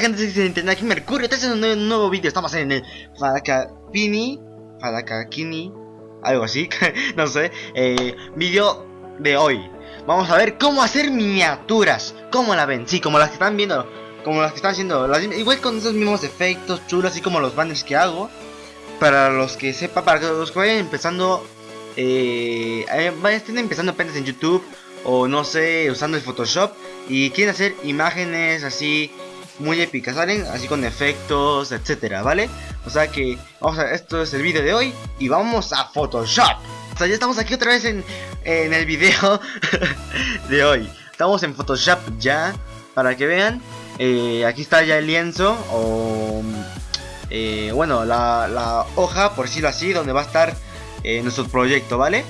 gente? Aquí Mercurio, este es un nuevo, un nuevo vídeo, estamos en el Fadakapini, Fadakakini, algo así, no sé, eh, vídeo de hoy. Vamos a ver cómo hacer miniaturas, cómo la ven, sí, como las que están viendo, como las que están haciendo, las, igual con esos mismos efectos chulos, así como los banners que hago. Para los que sepan, para los que vayan empezando, eh, eh estén empezando apenas en YouTube o no sé, usando el Photoshop y quieren hacer imágenes así muy épicas, ¿salen? Así con efectos, etcétera, ¿vale? O sea que, vamos a, esto es el vídeo de hoy y vamos a Photoshop. O sea, ya estamos aquí otra vez en, en el video de hoy. Estamos en Photoshop ya, para que vean. Eh, aquí está ya el lienzo o... Eh, bueno, la, hoja, por decirlo así, donde va a estar eh, nuestro proyecto, ¿vale?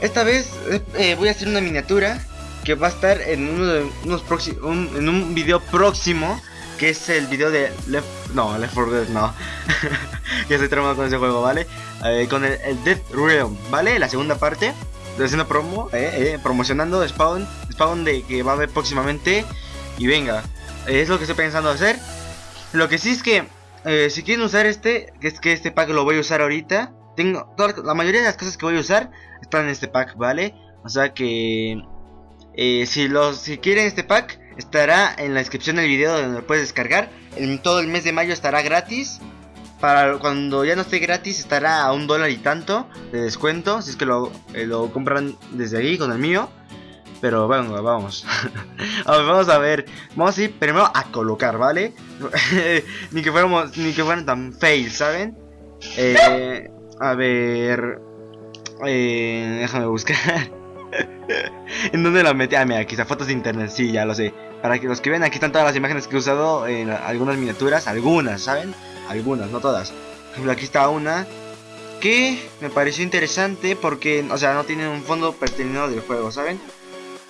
Esta vez eh, voy a hacer una miniatura que va a estar en unos un, en un video próximo que es el video de Left no Left 4 Dead no. Ya estoy tramado con ese juego vale eh, con el, el, Death Realm vale la segunda parte haciendo promo eh, eh, promocionando Spawn Spawn de que va a haber próximamente. Y venga es lo que estoy pensando hacer. Lo que sí es que si quieren usar este que es que este pack lo voy a usar ahorita tengo toda, la mayoría de las cosas que voy a usar están en este pack vale o sea que eh, si, los, si quieren este pack, estará en la descripción del video donde lo puedes descargar. En todo el mes de mayo estará gratis. Para cuando ya no esté gratis, estará a un dólar y tanto de descuento. Si es que lo, eh, lo compran desde ahí con el mío. Pero bueno, vamos. vamos a ver. Vamos a ir primero a colocar, ¿vale? ni que fuéramos, ni que fueran tan fail, ¿saben? Eh, a ver. Eh, déjame buscar. ¿En dónde la metí? Ah, mira, aquí está fotos de internet, sí, ya lo sé. Para que los que ven, aquí están todas las imágenes que he usado en algunas miniaturas, algunas, ¿saben? Algunas, no todas. aquí está una que me pareció interesante porque, o sea, no tiene un fondo pertinente del juego, ¿saben?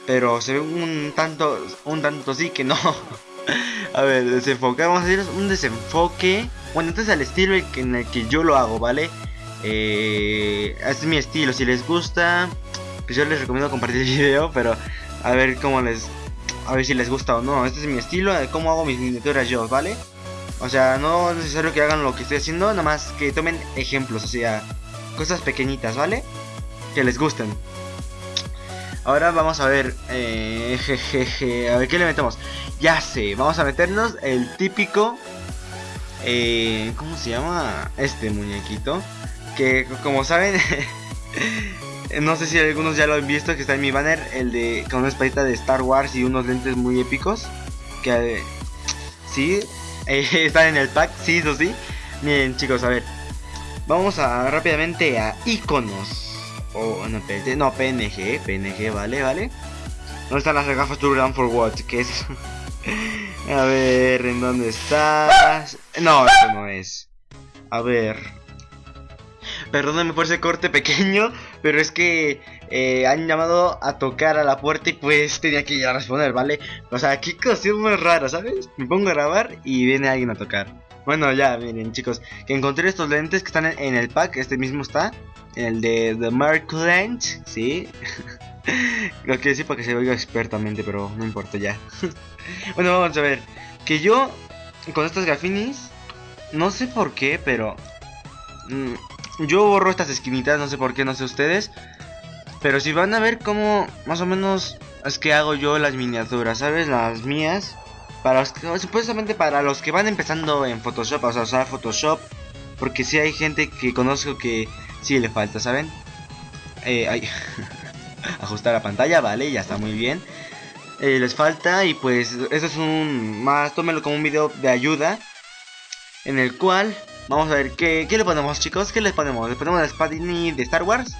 Pero se ve un tanto, un tanto sí que no. a ver, desenfoque, vamos a hacer un desenfoque. Bueno, este es el estilo en el que yo lo hago, ¿vale? Eh, es mi estilo, si les gusta pues yo les recomiendo compartir el video, pero a ver cómo les... A ver si les gusta o no. Este es mi estilo de cómo hago mis miniaturas yo, ¿vale? O sea, no es necesario que hagan lo que estoy haciendo, nada más que tomen ejemplos, o sea, cosas pequeñitas, ¿vale? Que les gusten. Ahora vamos a ver, eh, a ver qué le metemos. Ya sé, vamos a meternos el típico, eh, ¿cómo se llama? Este muñequito. Que como saben, No sé si algunos ya lo han visto, que está en mi banner, el de con una espadita de Star Wars y unos lentes muy épicos. Que sí, eh, están en el pack, sí, eso sí. Miren chicos, a ver. Vamos a rápidamente a iconos. O no, no, PNG, PNG, vale, vale. ¿Dónde están las gafas to run for what? ¿Qué es? a ver, ¿en dónde estás? No, esto no es. A ver. Perdóname por ese corte pequeño, pero es que eh, han llamado a tocar a la puerta y pues tenía que a responder, ¿vale? O sea, qué cosa muy rara, ¿sabes? Me pongo a grabar y viene alguien a tocar. Bueno, ya, miren chicos, que encontré estos lentes que están en, el pack, este mismo está, el de The Mark Lens, ¿sí? Lo que decir para que se oiga expertamente, pero no importa ya. bueno, vamos a ver, que yo con estos gafinis, no sé por qué, pero... Mm, yo borro estas esquinitas, no sé por qué, no sé ustedes. Pero si van a ver cómo más o menos es que hago yo las miniaturas, ¿sabes? Las mías. Para supuestamente para los que van empezando en Photoshop, o sea, usar Photoshop. Porque si hay gente que conozco que sí le falta, ¿saben? Eh, ajustar la pantalla, vale, ya está muy bien. Eh, les falta y pues eso es un más, tómenlo como un video de ayuda. En el cual Vamos a ver, ¿qué, le ponemos chicos? ¿Qué les ponemos? ¿Le ponemos la Spadini de Star Wars?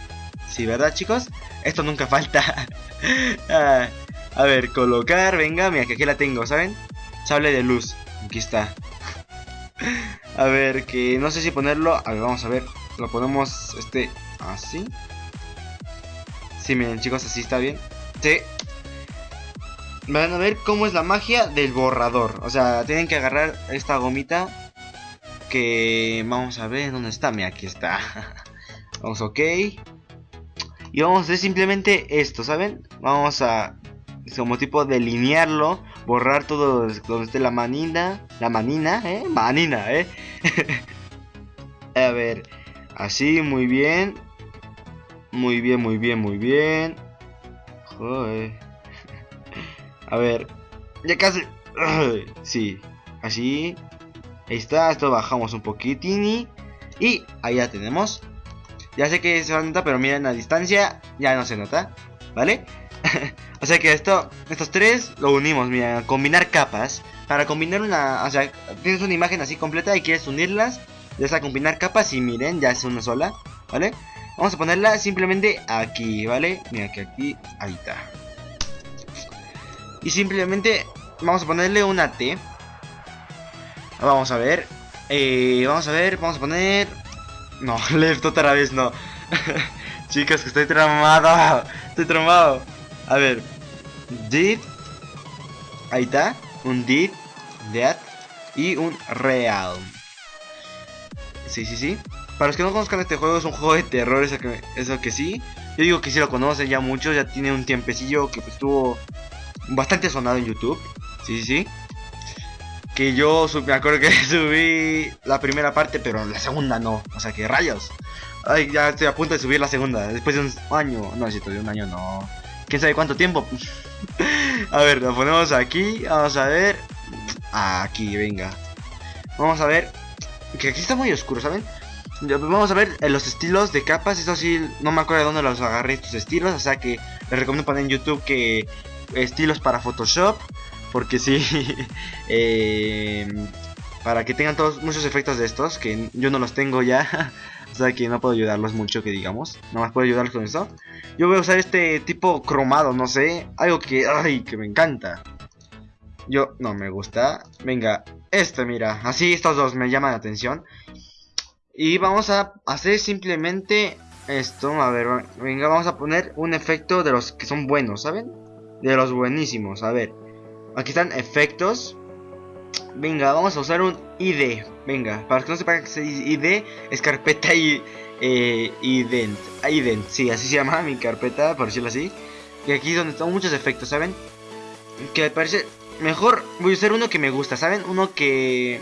Sí, ¿verdad chicos? Esto nunca falta ah, A ver, colocar, venga, mira que aquí la tengo, ¿saben? Sable de luz, aquí está A ver, que no sé si ponerlo A ver, vamos a ver Lo ponemos, este, así Sí, miren chicos, así está bien Sí Van a ver cómo es la magia del borrador O sea, tienen que agarrar esta gomita que vamos a ver dónde está. Mira, aquí está. vamos, ok. Y vamos a hacer simplemente esto, ¿saben? Vamos a como tipo delinearlo borrar todo donde esté la manina. La manina, ¿eh? Manina, ¿eh? A ver, así, muy bien. Muy bien, muy bien, muy bien. Joder. A ver, ya casi. Sí, así. Ahí está, esto bajamos un poquitín y ahí ya tenemos. Ya sé que se nota, pero miren la distancia, ya no se nota, ¿vale? o sea que esto, estos tres lo unimos, mira, combinar capas. Para combinar una, o sea, tienes una imagen así completa y quieres unirlas, ya a combinar capas y miren, ya es una sola, ¿vale? Vamos a ponerla simplemente aquí, ¿vale? Mira que aquí, ahí está. Y simplemente vamos a ponerle una T. Vamos a ver. Eh, vamos a ver, vamos a poner... No, left otra vez no. Chicos, que estoy tramado. Estoy tramado. A ver. Did. Ahí está. Un did. That. Y un real. Sí, sí, sí. Para los que no conozcan este juego, es un juego de terror, eso que, eso que sí. Yo digo que sí lo conocen ya mucho, ya tiene un tiempecillo que pues, estuvo bastante sonado en YouTube. Sí, sí, sí que yo me acuerdo que subí la primera parte, pero la segunda no. O sea que rayos. Ay, ya estoy a punto de subir la segunda. Después de un año. No, si de un año no. ¿Quién sabe cuánto tiempo? a ver, lo ponemos aquí. Vamos a ver. Aquí, venga. Vamos a ver. Que aquí está muy oscuro, ¿saben? Vamos a ver eh, los estilos de capas. Eso sí, no me acuerdo de dónde los agarré estos estilos. O sea que les recomiendo poner en YouTube que estilos para Photoshop. Porque sí, eh, para que tengan todos muchos efectos de estos, que yo no los tengo ya. o sea que no puedo ayudarlos mucho, que digamos. Nada más puedo ayudarlos con esto. Yo voy a usar este tipo cromado, no sé. Algo que, ay, que me encanta. Yo, no me gusta. Venga, este, mira. Así estos dos me llaman la atención. Y vamos a hacer simplemente esto. A ver, venga, vamos a poner un efecto de los que son buenos, ¿saben? De los buenísimos, a ver. Aquí están efectos. Venga, vamos a usar un ID. Venga, para que no sepan que es ID, es carpeta y eh, ident. Ident, sí, así se llama mi carpeta, por decirlo así. Y aquí es donde están muchos efectos, ¿saben? Que me parece mejor. Voy a usar uno que me gusta, ¿saben? Uno que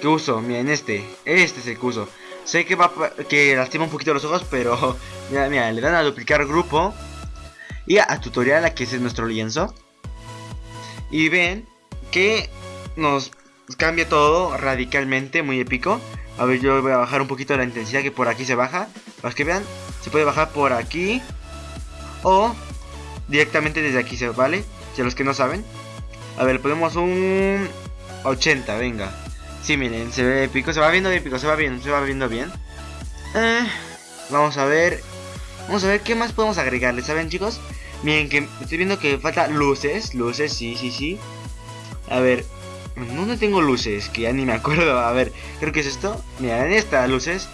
que uso, miren este. Este es el que uso. Sé que va que lastima un poquito los ojos, pero mira, mira, le dan a duplicar grupo y a tutorial, aquí es nuestro lienzo. Y ven que nos cambia todo radicalmente, muy épico. A ver, yo voy a bajar un poquito la intensidad que por aquí se baja. Para que vean, se puede bajar por aquí. O directamente desde aquí, ¿vale? Si los que no saben. A ver, ponemos un 80, venga. Sí, miren, se ve épico, se va viendo épico, se va bien, se va viendo bien. Eh, vamos a ver. Vamos a ver qué más podemos agregarle, ¿saben chicos? Miren, que estoy viendo que falta luces. Luces, sí, sí, sí. A ver, ¿dónde tengo luces? Que ya ni me acuerdo. A ver, creo que es esto. Mira, en esta luces.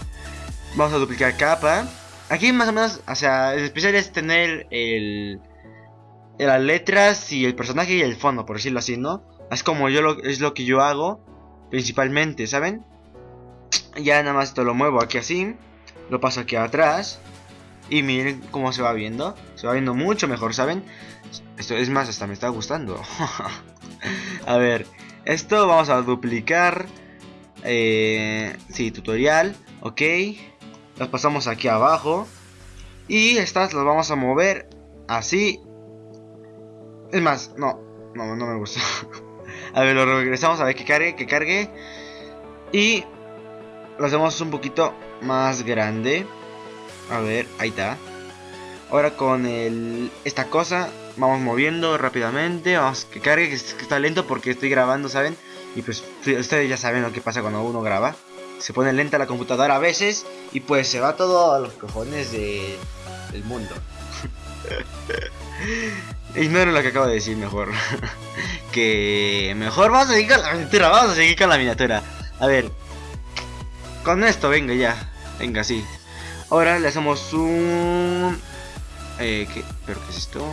Vamos a duplicar capa. Aquí más o menos, o sea, el especial es tener el, las letras y el personaje y el fondo, por decirlo así, ¿no? Es como yo lo, es lo que yo hago, principalmente, ¿saben? Ya nada más esto lo muevo aquí así, lo paso aquí atrás y miren cómo se va viendo. Se va viendo mucho mejor, ¿saben? Esto es más, hasta me está gustando. a ver, esto vamos a duplicar. Eh, sí, tutorial. Ok. Las pasamos aquí abajo. Y estas las vamos a mover así. Es más, no, no, no me gusta. a ver, lo regresamos a ver que cargue, que cargue. Y lo hacemos un poquito más grande. A ver, ahí está. Ahora con el, esta cosa vamos moviendo rápidamente. Vamos que cargue, que, está lento porque estoy grabando, ¿saben? Y pues ustedes ya saben lo que pasa cuando uno graba. Se pone lenta la computadora a veces y pues se va todo a los cojones de, del mundo. Ignoro lo que acabo de decir mejor. que mejor vamos a seguir con la miniatura. Vamos a seguir con la miniatura. A ver. Con esto, venga ya. Venga, sí. Ahora le hacemos un... Eh, ¿qué? ¿Pero qué es esto?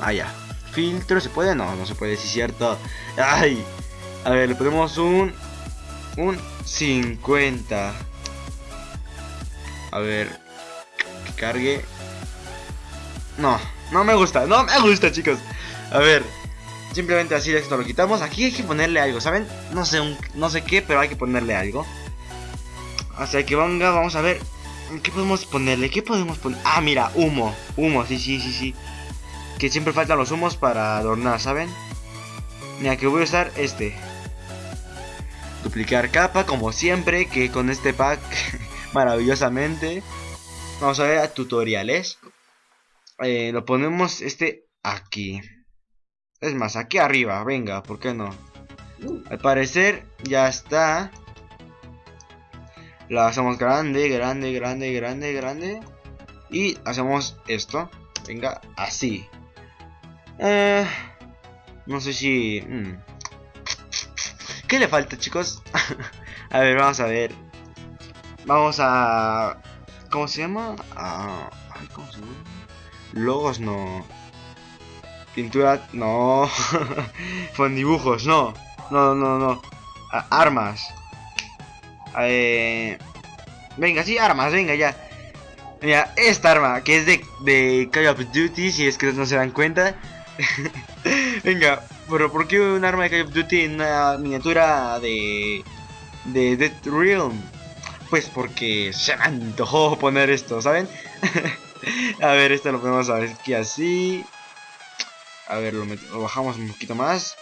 Ah, ya. ¿Filtro? ¿Se puede? No, no se puede, sí cierto. ¡Ay! A ver, le ponemos un... Un 50. A ver... Que cargue. No, no me gusta, no me gusta, chicos. A ver. Simplemente así esto lo quitamos. Aquí hay que ponerle algo, ¿saben? No sé, un, no sé qué, pero hay que ponerle algo. Así que venga, vamos a ver. ¿Qué podemos ponerle? ¿Qué podemos poner? Ah, mira, humo. Humo, sí, sí, sí, sí. Que siempre faltan los humos para adornar, ¿saben? Mira, que voy a usar este. Duplicar capa, como siempre, que con este pack maravillosamente. Vamos a ver a tutoriales. Eh, lo ponemos este aquí. Es más, aquí arriba, venga, ¿por qué no? Al parecer ya está. La hacemos grande, grande, grande, grande, grande. Y hacemos esto. Venga, así. Eh, no sé si... Mm. ¿Qué le falta, chicos? a ver, vamos a ver. Vamos a... ¿Cómo se llama? Ah, ¿cómo se? Logos no. Pintura no. Con dibujos, no. No, no, no. armas. Eh... Venga, sí, armas, venga ya. Mira, esta arma, que es de, de Call of Duty, si es que no se dan cuenta. venga, pero ¿por qué un arma de Call of Duty en una miniatura de... de Dead Realm? Pues porque se me antojó poner esto, ¿saben? a ver, esto lo podemos ver aquí así. A ver, lo, bajamos un poquito más.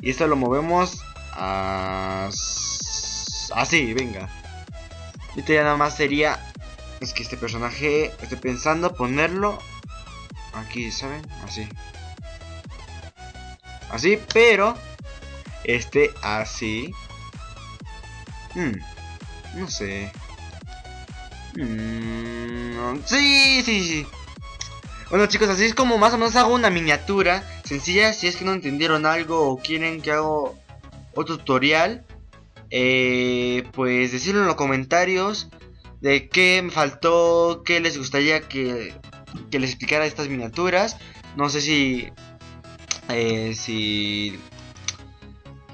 Y esto lo movemos así, venga. Esto ya nada más sería... Es que este personaje, estoy pensando ponerlo aquí, ¿saben? Así. Así, pero... Este así. Hmm, no sé. Hmm, sí, sí, sí. Bueno chicos, así es como más o menos hago una miniatura sencilla. Si es que no entendieron algo o quieren que haga otro tutorial, eh, pues decirlo en los comentarios de qué me faltó, qué les gustaría que, que les explicara estas miniaturas. No sé si, eh, si,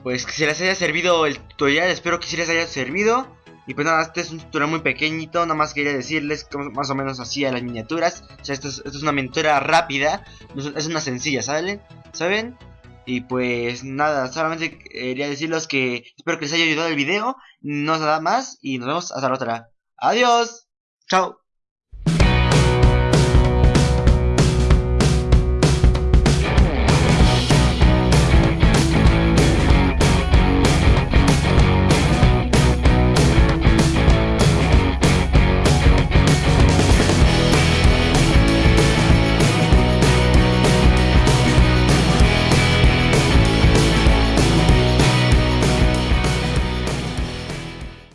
pues que se les haya servido el tutorial. Espero que sí les haya servido. Y pues nada, este es un tutorial muy pequeñito, nada más quería decirles más o menos así a las miniaturas. O sea, esto es, esto es una miniatura rápida, es una sencilla, ¿saben? ¿Saben? Y pues nada, solamente quería decirles que espero que les haya ayudado el video, no nada más y nos vemos hasta la otra. Adiós, chao.